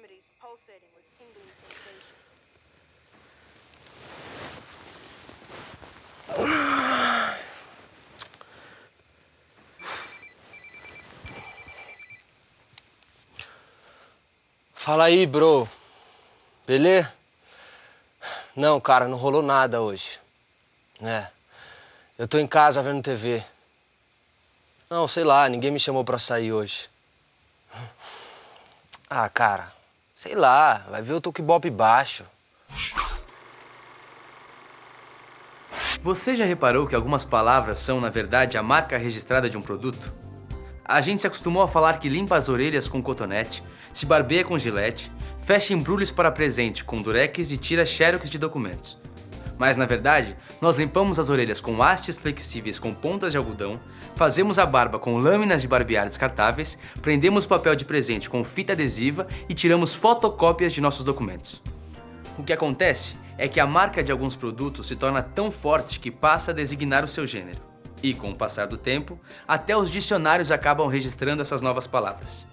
extremities pulsating with tingling Fala aí, bro. Beleza? Não, cara, não rolou nada hoje. É. Eu tô em casa vendo TV. Não, sei lá, ninguém me chamou pra sair hoje. Ah, cara, sei lá, vai ver o Tokibop baixo. Você já reparou que algumas palavras são, na verdade, a marca registrada de um produto? A gente se acostumou a falar que limpa as orelhas com cotonete, se barbeia com gilete, fecha embrulhos para presente com durex e tira xerox de documentos. Mas na verdade, nós limpamos as orelhas com hastes flexíveis com pontas de algodão, fazemos a barba com lâminas de barbear descartáveis, prendemos papel de presente com fita adesiva e tiramos fotocópias de nossos documentos. O que acontece é que a marca de alguns produtos se torna tão forte que passa a designar o seu gênero. E com o passar do tempo, até os dicionários acabam registrando essas novas palavras.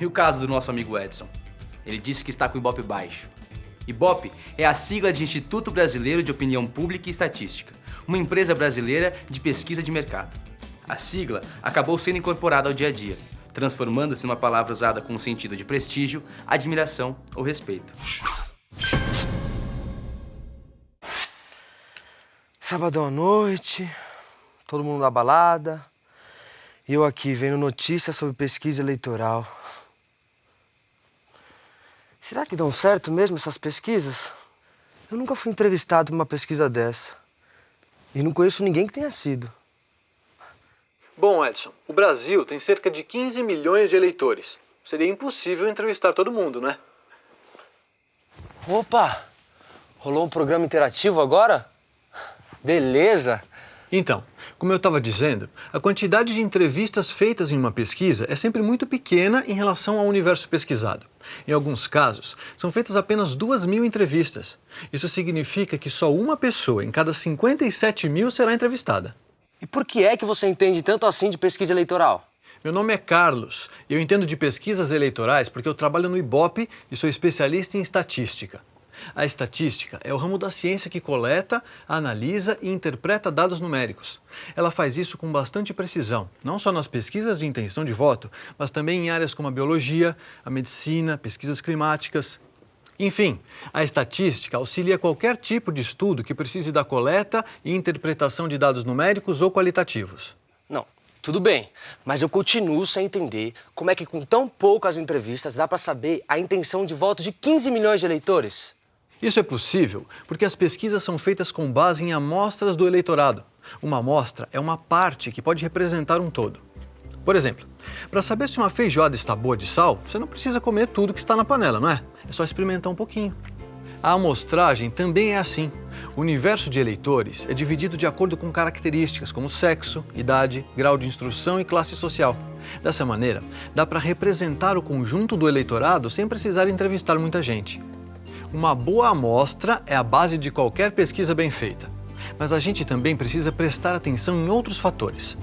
E o caso do nosso amigo Edson? Ele disse que está com o Ibope baixo. Ibope é a sigla de Instituto Brasileiro de Opinião Pública e Estatística, uma empresa brasileira de pesquisa de mercado. A sigla acabou sendo incorporada ao dia a dia, transformando-se numa palavra usada com o sentido de prestígio, admiração ou respeito. Sábado à noite, todo mundo na balada, e eu aqui vendo notícias sobre pesquisa eleitoral. Será que dão certo mesmo essas pesquisas? Eu nunca fui entrevistado por uma pesquisa dessa. E não conheço ninguém que tenha sido. Bom, Edson, o Brasil tem cerca de 15 milhões de eleitores. Seria impossível entrevistar todo mundo, né? Opa! Rolou um programa interativo agora? Beleza! Então, como eu estava dizendo, a quantidade de entrevistas feitas em uma pesquisa é sempre muito pequena em relação ao universo pesquisado. Em alguns casos, são feitas apenas 2 mil entrevistas. Isso significa que só uma pessoa em cada 57 mil será entrevistada. E por que é que você entende tanto assim de pesquisa eleitoral? Meu nome é Carlos e eu entendo de pesquisas eleitorais porque eu trabalho no IBOP e sou especialista em estatística. A estatística é o ramo da ciência que coleta, analisa e interpreta dados numéricos. Ela faz isso com bastante precisão, não só nas pesquisas de intenção de voto, mas também em áreas como a biologia, a medicina, pesquisas climáticas. Enfim, a estatística auxilia qualquer tipo de estudo que precise da coleta e interpretação de dados numéricos ou qualitativos. Não, tudo bem, mas eu continuo sem entender como é que com tão poucas entrevistas dá para saber a intenção de voto de 15 milhões de eleitores. Isso é possível porque as pesquisas são feitas com base em amostras do eleitorado. Uma amostra é uma parte que pode representar um todo. Por exemplo, para saber se uma feijoada está boa de sal, você não precisa comer tudo que está na panela, não é? É só experimentar um pouquinho. A amostragem também é assim. O universo de eleitores é dividido de acordo com características como sexo, idade, grau de instrução e classe social. Dessa maneira, dá para representar o conjunto do eleitorado sem precisar entrevistar muita gente. Uma boa amostra é a base de qualquer pesquisa bem feita. Mas a gente também precisa prestar atenção em outros fatores.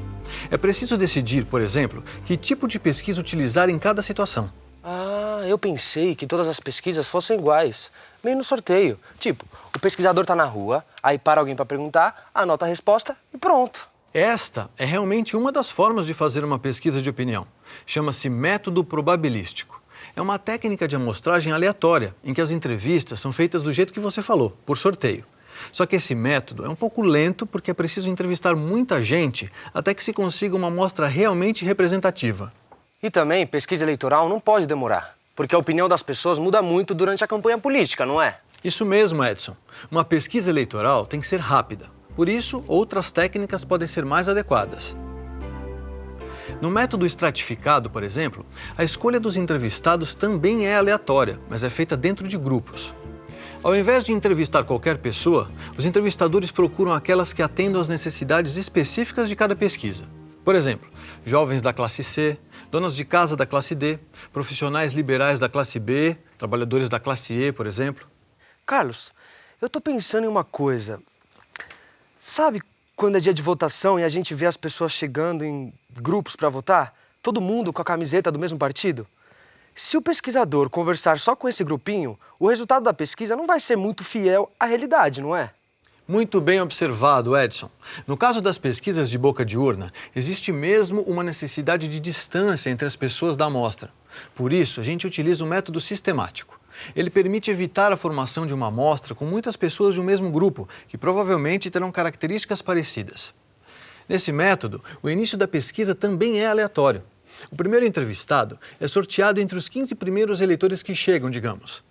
É preciso decidir, por exemplo, que tipo de pesquisa utilizar em cada situação. Ah, eu pensei que todas as pesquisas fossem iguais, meio no sorteio. Tipo, o pesquisador está na rua, aí para alguém para perguntar, anota a resposta e pronto. Esta é realmente uma das formas de fazer uma pesquisa de opinião. Chama-se método probabilístico é uma técnica de amostragem aleatória, em que as entrevistas são feitas do jeito que você falou, por sorteio. Só que esse método é um pouco lento porque é preciso entrevistar muita gente até que se consiga uma amostra realmente representativa. E também, pesquisa eleitoral não pode demorar, porque a opinião das pessoas muda muito durante a campanha política, não é? Isso mesmo, Edson. Uma pesquisa eleitoral tem que ser rápida. Por isso, outras técnicas podem ser mais adequadas. No método estratificado, por exemplo, a escolha dos entrevistados também é aleatória, mas é feita dentro de grupos. Ao invés de entrevistar qualquer pessoa, os entrevistadores procuram aquelas que atendam às necessidades específicas de cada pesquisa. Por exemplo, jovens da classe C, donas de casa da classe D, profissionais liberais da classe B, trabalhadores da classe E, por exemplo. Carlos, eu estou pensando em uma coisa. Sabe quando é dia de votação e a gente vê as pessoas chegando em grupos para votar, todo mundo com a camiseta do mesmo partido? Se o pesquisador conversar só com esse grupinho, o resultado da pesquisa não vai ser muito fiel à realidade, não é? Muito bem observado, Edson. No caso das pesquisas de boca de urna, existe mesmo uma necessidade de distância entre as pessoas da amostra. Por isso, a gente utiliza o método sistemático. Ele permite evitar a formação de uma amostra com muitas pessoas de um mesmo grupo, que provavelmente terão características parecidas. Nesse método, o início da pesquisa também é aleatório. O primeiro entrevistado é sorteado entre os 15 primeiros eleitores que chegam, digamos.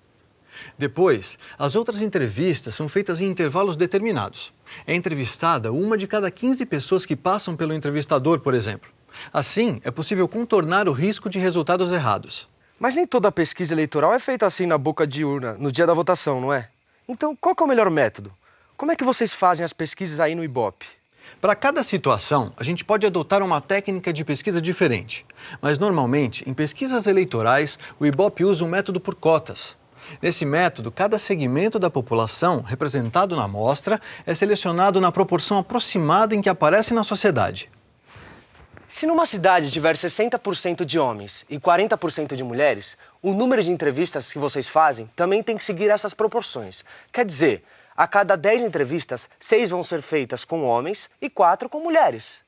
Depois, as outras entrevistas são feitas em intervalos determinados. É entrevistada uma de cada 15 pessoas que passam pelo entrevistador, por exemplo. Assim, é possível contornar o risco de resultados errados. Mas nem toda pesquisa eleitoral é feita assim na boca de urna, no dia da votação, não é? Então, qual é o melhor método? Como é que vocês fazem as pesquisas aí no Ibope? Para cada situação, a gente pode adotar uma técnica de pesquisa diferente. Mas, normalmente, em pesquisas eleitorais, o Ibope usa um método por cotas. Nesse método, cada segmento da população representado na amostra é selecionado na proporção aproximada em que aparece na sociedade. Se numa cidade tiver 60% de homens e 40% de mulheres, o número de entrevistas que vocês fazem também tem que seguir essas proporções. Quer dizer, a cada 10 entrevistas, 6 vão ser feitas com homens e 4 com mulheres.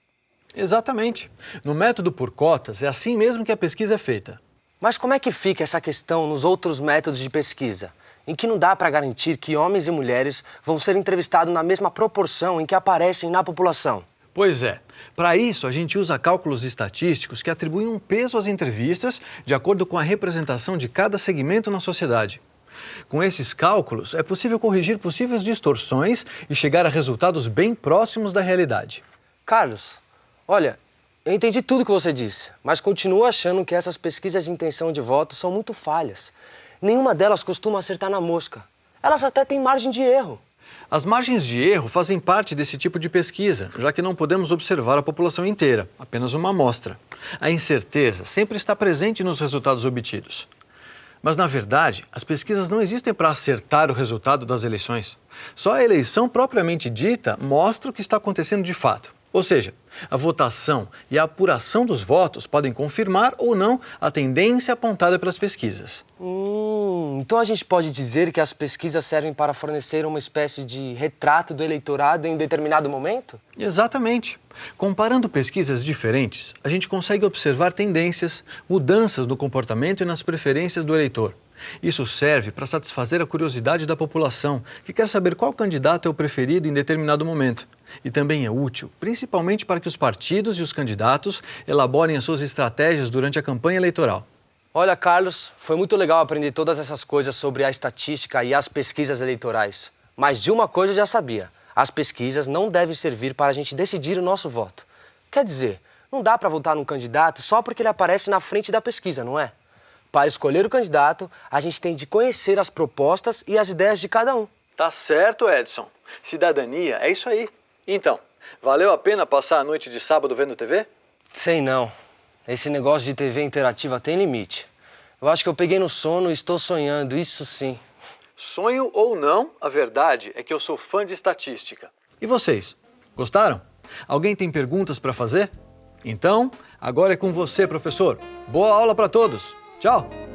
Exatamente. No método por cotas, é assim mesmo que a pesquisa é feita. Mas como é que fica essa questão nos outros métodos de pesquisa, em que não dá para garantir que homens e mulheres vão ser entrevistados na mesma proporção em que aparecem na população? Pois é. Para isso, a gente usa cálculos estatísticos que atribuem um peso às entrevistas de acordo com a representação de cada segmento na sociedade. Com esses cálculos, é possível corrigir possíveis distorções e chegar a resultados bem próximos da realidade. Carlos, olha, eu entendi tudo que você disse, mas continuo achando que essas pesquisas de intenção de voto são muito falhas. Nenhuma delas costuma acertar na mosca. Elas até têm margem de erro. As margens de erro fazem parte desse tipo de pesquisa, já que não podemos observar a população inteira, apenas uma amostra. A incerteza sempre está presente nos resultados obtidos. Mas, na verdade, as pesquisas não existem para acertar o resultado das eleições. Só a eleição propriamente dita mostra o que está acontecendo de fato. Ou seja, a votação e a apuração dos votos podem confirmar ou não a tendência apontada pelas pesquisas. Hum, então a gente pode dizer que as pesquisas servem para fornecer uma espécie de retrato do eleitorado em determinado momento? Exatamente. Comparando pesquisas diferentes, a gente consegue observar tendências, mudanças no comportamento e nas preferências do eleitor. Isso serve para satisfazer a curiosidade da população, que quer saber qual candidato é o preferido em determinado momento. E também é útil, principalmente para que os partidos e os candidatos elaborem as suas estratégias durante a campanha eleitoral. Olha, Carlos, foi muito legal aprender todas essas coisas sobre a estatística e as pesquisas eleitorais. Mas de uma coisa eu já sabia: as pesquisas não devem servir para a gente decidir o nosso voto. Quer dizer, não dá para votar num candidato só porque ele aparece na frente da pesquisa, não é? Para escolher o candidato, a gente tem de conhecer as propostas e as ideias de cada um. Tá certo, Edson. Cidadania é isso aí. Então, valeu a pena passar a noite de sábado vendo TV? Sei não. Esse negócio de TV interativa tem limite. Eu acho que eu peguei no sono e estou sonhando, isso sim. Sonho ou não, a verdade é que eu sou fã de estatística. E vocês? Gostaram? Alguém tem perguntas para fazer? Então, agora é com você, professor. Boa aula para todos! Ciao。